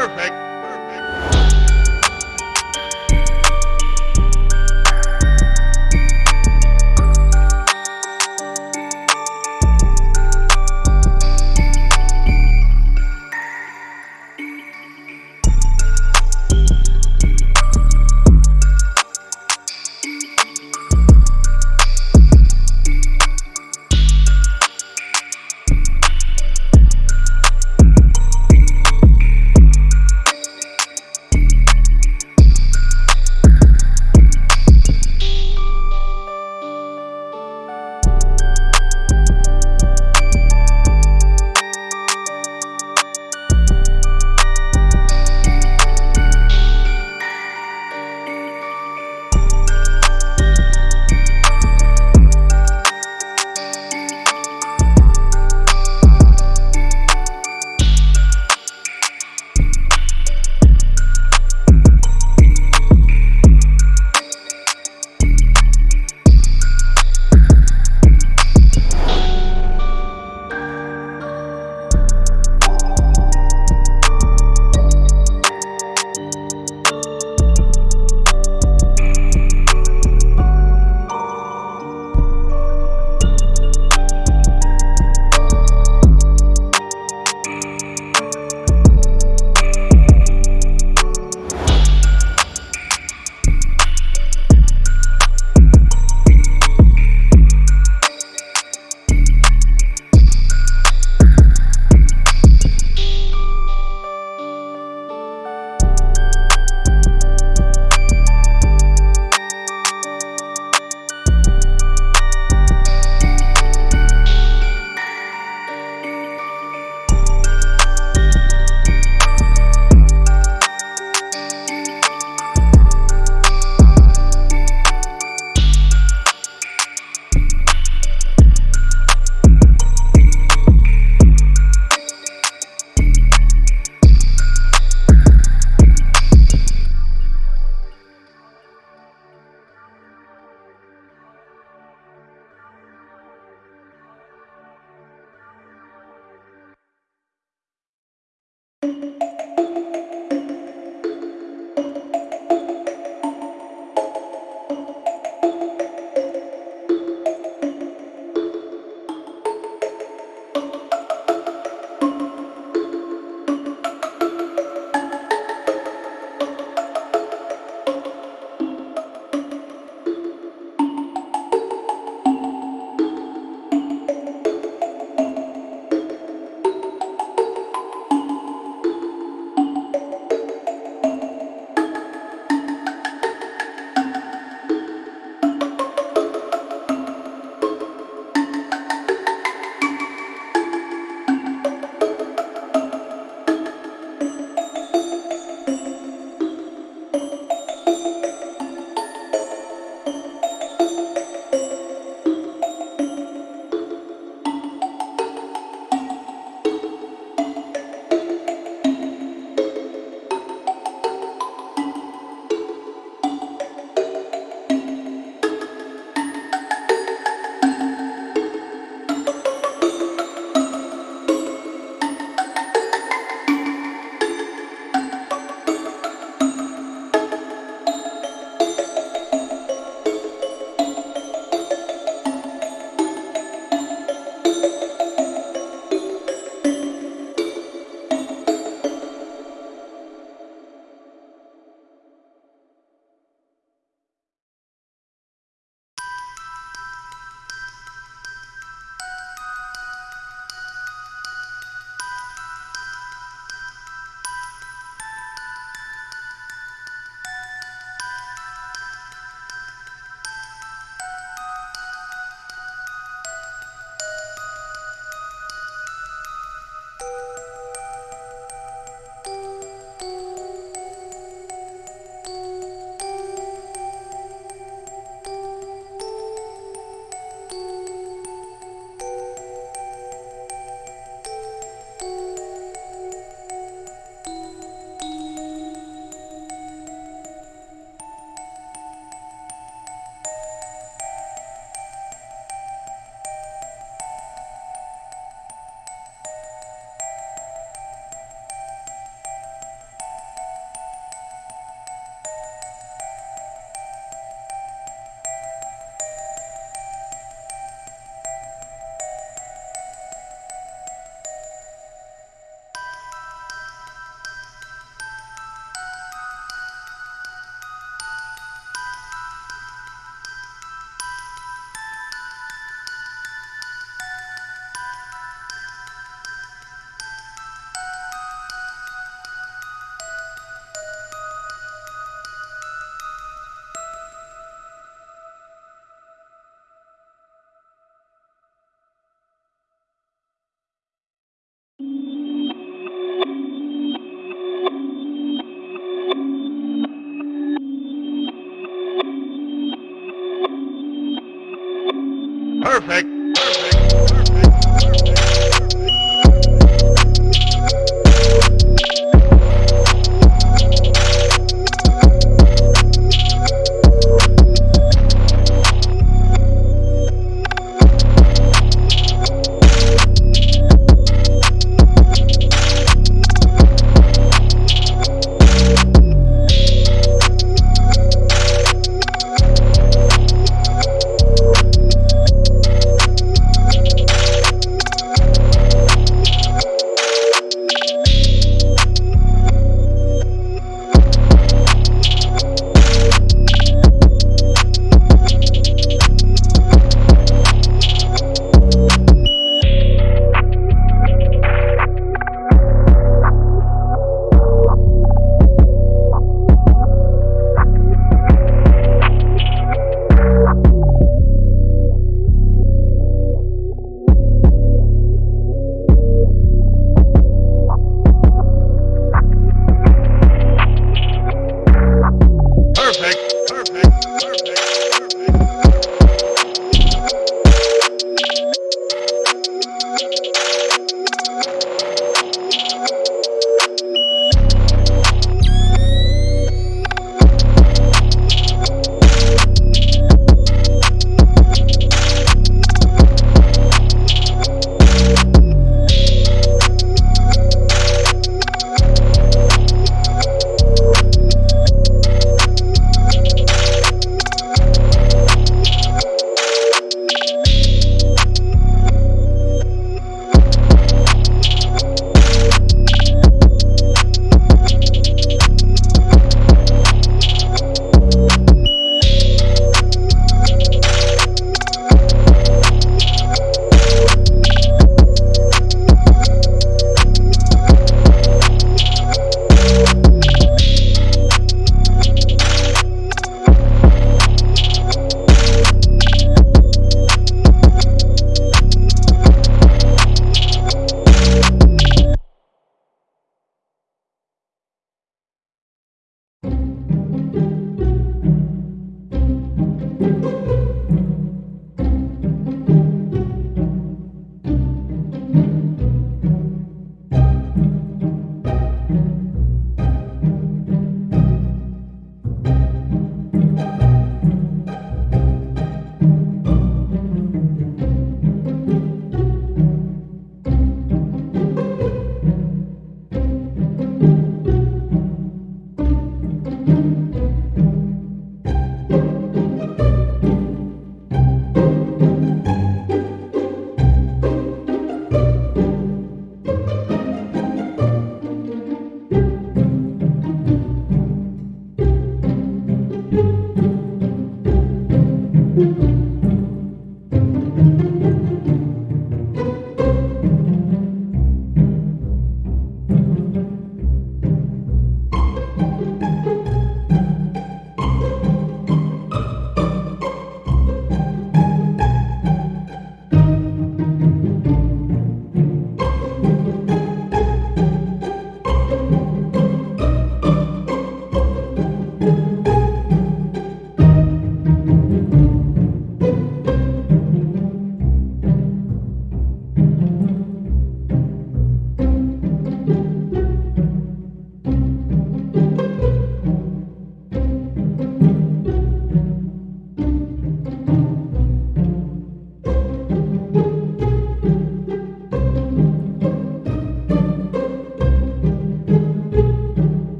Perfect.